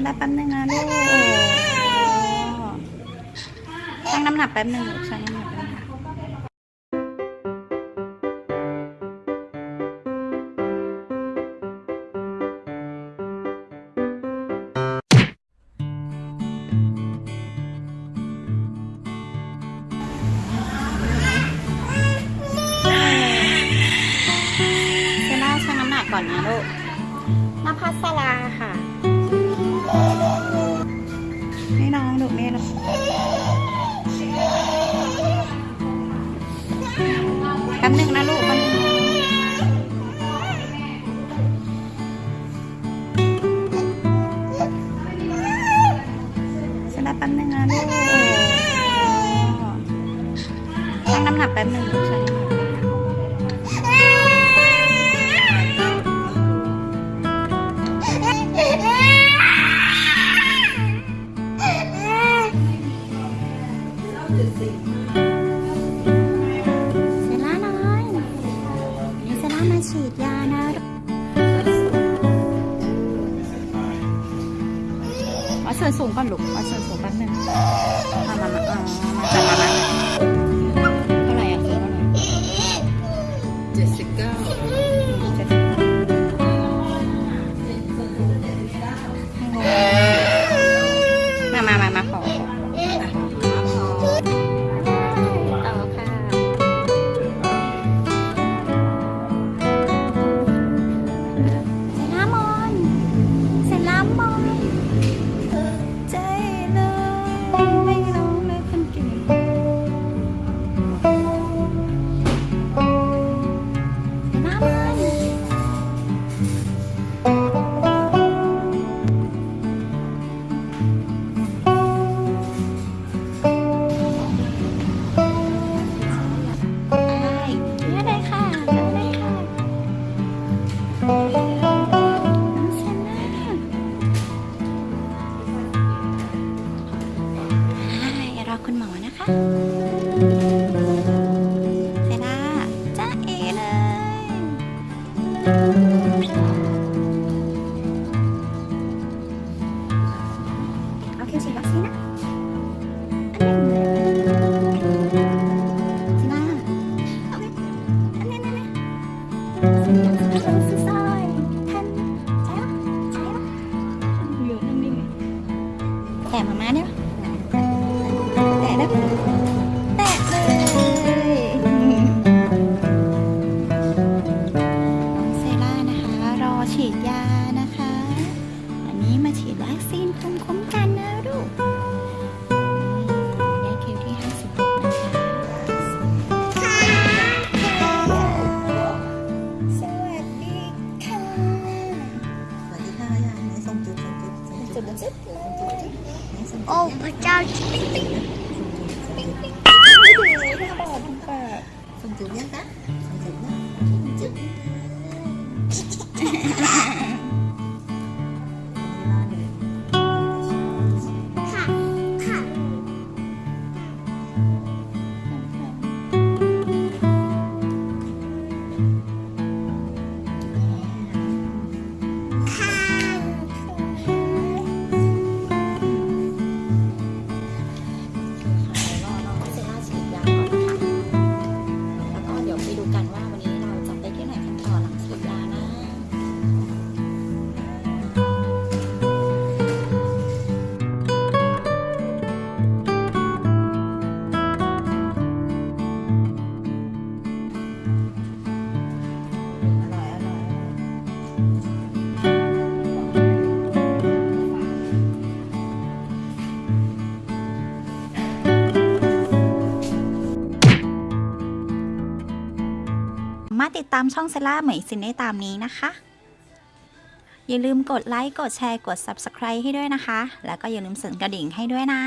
จะได้แป๊บนึงนะลูกชั่งน้ำหนักแป๊บนึงลูกชั่งน้ำหนักแป๊บนึงเซล่าชั่งน้ำหนักก่อนนะลูกนภัสราค่ะ ให้น้องดูแม่น้องแป๊บหนึ่งนะลูกแป๊บนึงฉันได้แป๊บหนึ่งนะลูกชั่งน้ำหนักแป๊บหนึ่งลูกชั่งน้ ส่วนสูงก่อนลูกวัดส่วนสูงแป๊บนึงมามามามาะใช่ปะอยู่นิ่งแต่มาม่าเนี่ยแต่ได้แต่เลยน้องเซล่านะคะ รอฉีดยานะคะ นี้มาฉีดวัคซีนภูมิคุ้มกันนะลูกนี่ยาคิวที่ 56 นะคะสวัสดีค่ะสวัสดีค่ะยายไหนส่งจุดส่งจุดส่งจุจุดดจุดไหนส่งจุดโอ้พระเจ้าปิ๊งปิ๊งส่งจุดปิ๊งห้าบาททุกบาทส่งจุดยังคะส่งจุดนะจุ มาติดตามช่องเซล่าเหมยซินได้ตามนี้นะคะ อย่าลืมกดไลค์ กดแชร์ กด Subscribe ให้ด้วยนะคะ แล้วก็อย่าลืมสั่นกระดิ่งให้ด้วยนะ